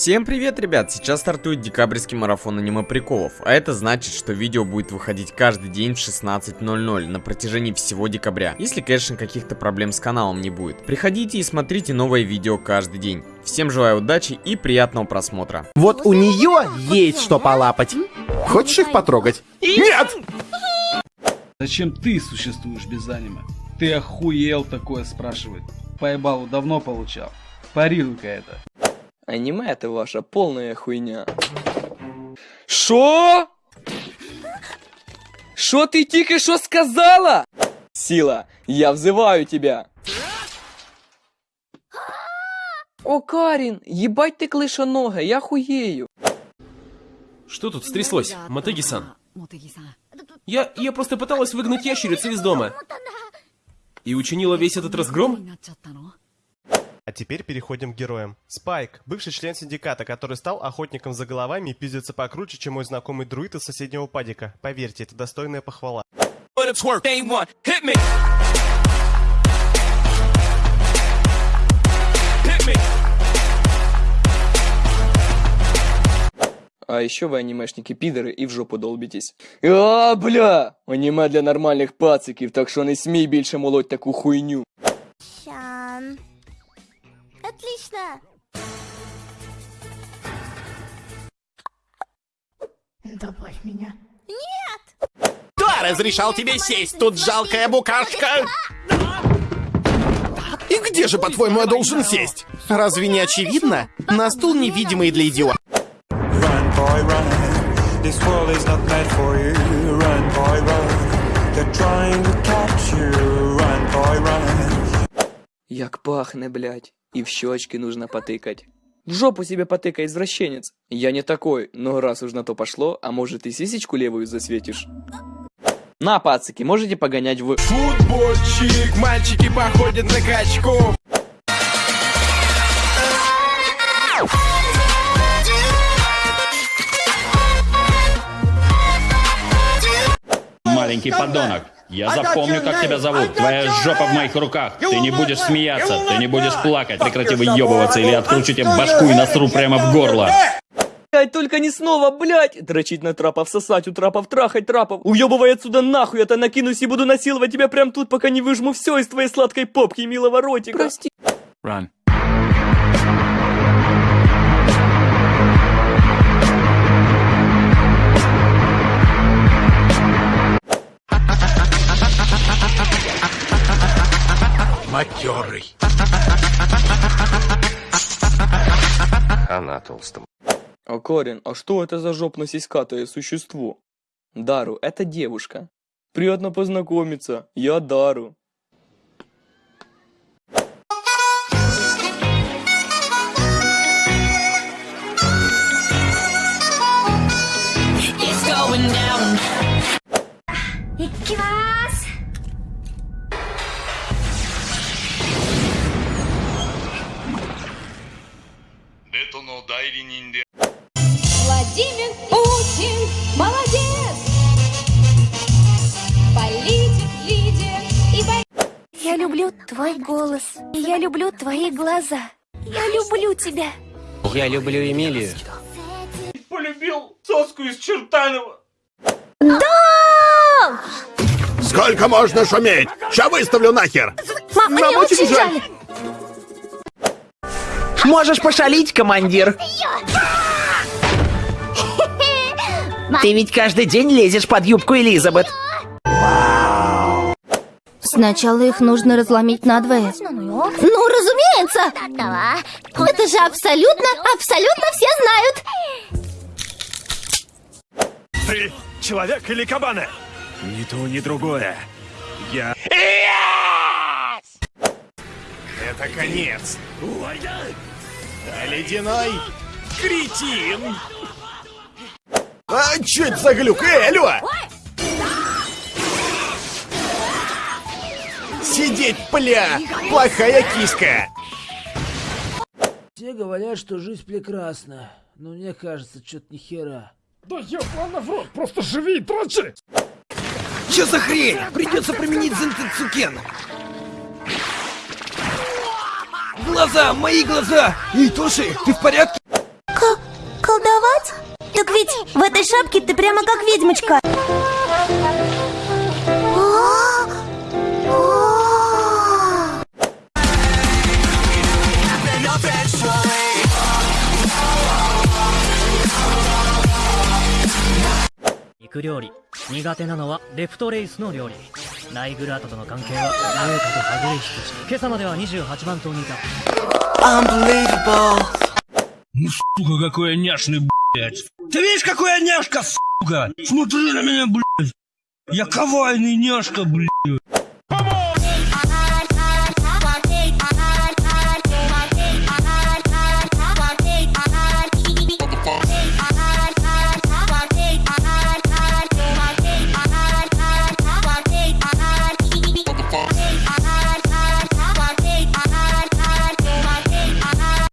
Всем привет, ребят! Сейчас стартует декабрьский марафон аниме приколов, а это значит, что видео будет выходить каждый день в 16.00 на протяжении всего декабря, если, конечно, каких-то проблем с каналом не будет. Приходите и смотрите новое видео каждый день. Всем желаю удачи и приятного просмотра. Вот у нее есть что полапать. Хочешь их потрогать? Нет! Зачем ты существуешь без аниме? Ты охуел такое спрашивает. Поебалу давно получал. Парируй-ка это. Аниме это ваша полная хуйня. Шо? Шо ты тільки що сказала? Сила, я взываю тебя. О, Карин, ебать ты клышонога, я хуею. Что тут стряслось, Матеги-сан? Я, я просто пыталась выгнать ящерицу из дома. И учинила весь этот разгром? А теперь переходим к героям. Спайк, бывший член синдиката, который стал охотником за головами и пиздится покруче, чем мой знакомый друид из соседнего падика. Поверьте, это достойная похвала. А еще вы анимешники пидоры и в жопу долбитесь. А, бля! Аниме для нормальних пациків, так що не смій більше молоть таку хуйню. Отлично. Добавь меня. Кто разрешал тебе сесть тут, жалкая букашка? И где же, по-твоему, я должен сесть? Разве не очевидно? На стул невидимый для идиота. Run, boy, run. This world is not meant for you. Run, boy, run. They're trying to catch you. Run, boy, run. Як пахне, блядь. И в щечки нужно потыкать. В жопу себе потыкай, извращенец. Я не такой, но раз уж на то пошло, а может и сисечку левую засветишь? На, пацики, можете погонять в... Футбольчик, мальчики походят на качку. Маленький подонок. Я запомню, как тебя зовут. Твоя жопа в моих руках. Ты не будешь смеяться, ты не будешь плакать. Прекрати выебываться, или откручу тебе башку и насру прямо в горло. Блять, только не снова, блять! Дрочить на трапов, сосать у трапов, трахать трапов. Уебывай отсюда нахуй, я то накинусь и буду насиловать тебя прям тут, пока не выжму все из твоей сладкой попки, милого ротика. Прости. Run. Матерый. А Карин, а что это за жопно-сиськатое существо? Дару, это девушка. Приятно познакомиться, я Дару. Владимир Путин, молодец. Политик, лидер и бо- Я люблю твой голос. Я люблю твои глаза. Я люблю тебя. Я люблю Эмилию. Сколько можно шуметь? Ща выставлю нахер. Мама, Нам очень жаль. Можешь пошалить, командир. Ты ведь каждый день лезешь под юбку Элизабет. Сначала их нужно разломить надвое. Ну, разумеется! Это же абсолютно, абсолютно все знают! Ты человек или кабаны? Ни то, ни другое. Я... Это конец. Ледяной кретин. А, чё это за глюк? Эй, алло! Сидеть, пля! Плохая киска! Все говорят, что жизнь прекрасна, но мне кажется, что-то ни хера. Чё за хрень? Придется применить Зентецукен глаза! Мои глаза! Эй, Тоши, ты в порядке? К колдовать? Так ведь в этой шапке ты прямо как ведьмочка. Ик 料理苦手なのはレプトレイスの料理ライグラートとの関係は農家とはぐれ引きし今朝までは28万頭にいた。Unbelievable. сука, какой я няшный, блядь Ты видишь, какой я няшка, сука Смотри на меня, блядь Я кавайный няшка, блядь